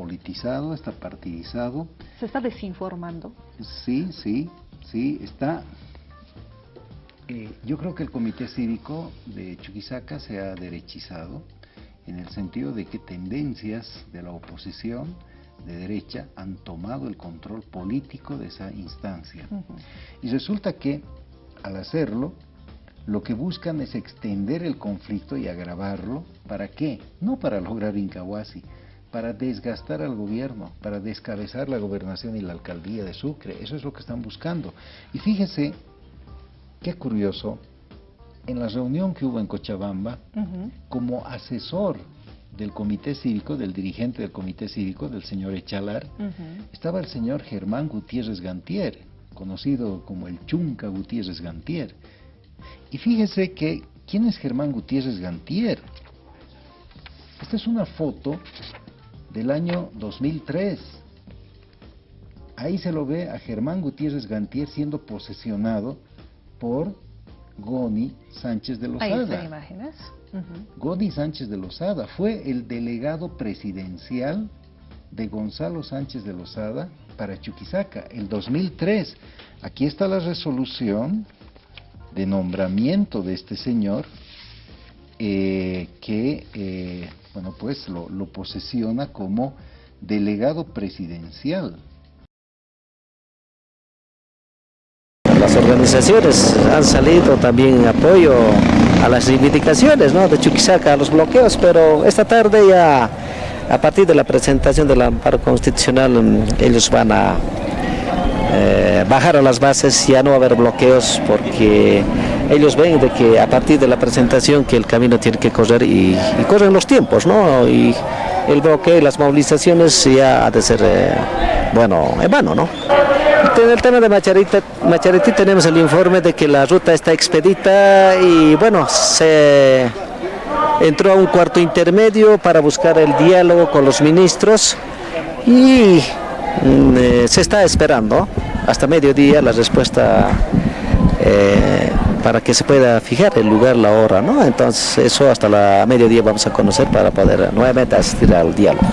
politizado, está partidizado. ¿Se está desinformando? Sí, sí, sí, está... Eh, yo creo que el Comité Cívico de Chuquisaca se ha derechizado en el sentido de que tendencias de la oposición de derecha han tomado el control político de esa instancia. Y resulta que al hacerlo, lo que buscan es extender el conflicto y agravarlo. ¿Para qué? No para lograr Incahuasi, para desgastar al gobierno, para descabezar la gobernación y la alcaldía de Sucre. Eso es lo que están buscando. Y fíjese, qué curioso, en la reunión que hubo en Cochabamba, como asesor del comité cívico, del dirigente del comité cívico, del señor Echalar, estaba el señor Germán Gutiérrez Gantier, conocido como el Chunca Gutiérrez Gantier. Y fíjese que, ¿quién es Germán Gutiérrez Gantier? Esta es una foto del año 2003. Ahí se lo ve a Germán Gutiérrez Gantier siendo posesionado por Goni Sánchez de Lozada. Ahí están imágenes. Goni Sánchez de Lozada fue el delegado presidencial de Gonzalo Sánchez de Lozada para Chuquisaca, el 2003. Aquí está la resolución de nombramiento de este señor eh, que, eh, bueno, pues lo, lo posesiona como delegado presidencial las organizaciones han salido también en apoyo a las reivindicaciones ¿no? de Chuquisaca, a los bloqueos, pero esta tarde ya, a partir de la presentación del amparo constitucional, mm, ellos van a eh, bajar a las bases, ya no va a haber bloqueos porque ellos ven de que a partir de la presentación que el camino tiene que correr y, corren los tiempos, ¿no? Y el bloqueo y las movilizaciones ya ha de ser, eh, bueno, en vano, ¿no? En el tema de Machariti tenemos el informe de que la ruta está expedita y bueno, se entró a un cuarto intermedio para buscar el diálogo con los ministros y mm, eh, se está esperando hasta mediodía la respuesta eh, para que se pueda fijar el lugar, la hora, ¿no? Entonces eso hasta la mediodía vamos a conocer para poder nuevamente asistir al diálogo.